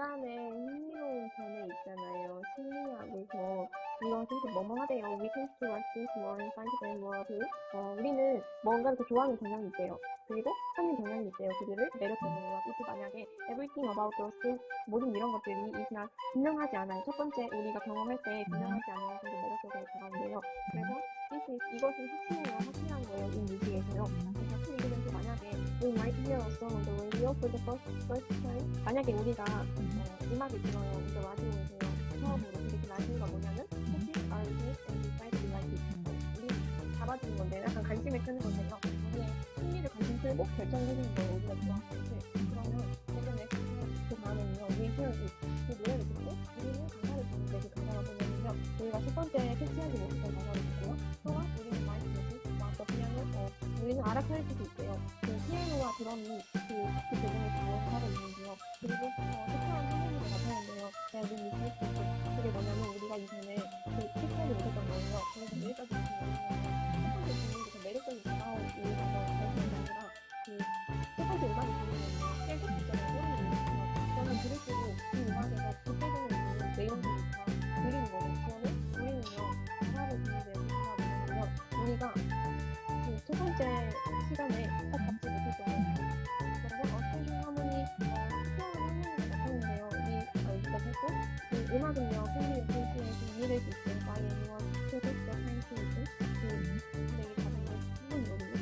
인간의 흥미로운 변에 있잖아요. 심리학에서 이런 계속 뭐뭐하대요. We tend to like this one, find t h e more. 어, 우리는 뭔가를 더 좋아하는 경향이 있대요. 그리고 하는 경향이 있대요. 그들을 매력적으로. 이게 만약에 everything about those things, 모든 이런 것들이 이나 분명하지 않아요. 첫 번째 우리가 경험할 때 분명하지 않아요. 그래서 매력적으로 다가온대요. 그래서 this is, 이것은 확신이에요. 확신한 거예요. 이 얘기에서요. 그래서 그 얘기는 만약에 oh, we might hear a song on the way radio for the first, first time 만약에 우리가 어, 음악을 들어요. 이제 라디오에서요. 처음으로 근데 그 라디오가 뭐냐면 혹시 our taste and decide to like it 우리 잡아주는 건데 약간 관심을 끄는 건데요. 우리의 흥미를 관심 끌고 결정해주는 거예요. 우리가 좋아하는 것을 그러면 최근에 그 다음에는요. hear it 그 노래를 듣고 우리는 가사를 듣는데 그 가사가 뭐냐면요. 우리가 첫 번째 캐치하지 못했던 가사를 듣고요. 또한 우리는 마이크 노트 또 그냥은 어, 우리는 알아차릴 수도 있대요. 그 피아노와 드럼이 그, 그 부분을 다하고 있는데요. 그리고 어, 특별한 선생님이 나타났는데요. 내가 눈이 있을 수 있고 그게 뭐냐면 우리가 이전에 그 피아노를 못했던 거예요. 그래서 여기까지 보시면 첫 번째 질문이 더 매력적인 다가온 이유가 더게 아니라 그 첫 번째 음악이 들으면요. 계속 있잖아요. 소리를 내면서 저는 들을수록 이 음악에서 구체적인 내용들이 다 들리는 거예요. 그러면 우리는요. 가사를 듣는데 우리가. 우리가 그 첫 번째 시간에 음악은요, 팬들의 페이지에서 이해될 수 listen. 그, 근데 이게 다른 게 한문이거든요.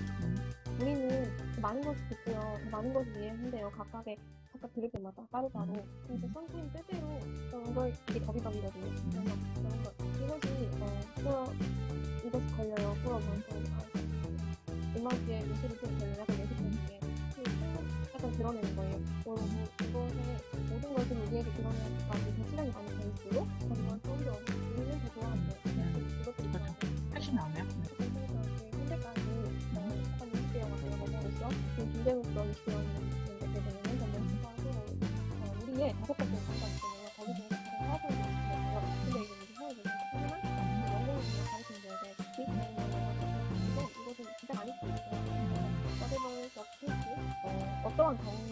우리는 그 많은 것을 듣고요. 그 많은 것을 이해한대요. 각각의, 각각 들을 때마다 따로따로. 근데 선생님 뜻대로 그런 걸 이게 더비더비거든요. 그래서 그런 거, 이것이, 어, 풀어, 이것이 걸려요. 풀어보면서. 음악의 미술이 좀 걸려 약간 예술적인 약간 드러내는 거예요. 어, 뭐, 이것에 모든 것을 우리에게 드러내기 어, 우리의 다섯 번째 단가 있잖아요. 거기 중에서 가장 하고 있는 거예요. 근데 이게 무슨 하고 있는 하지만 영어로 그냥 가르치는 거에 대해 이것은 이것은 진짜 많이 쓰고 있어요. whatever the case, 어, 어떠한 경우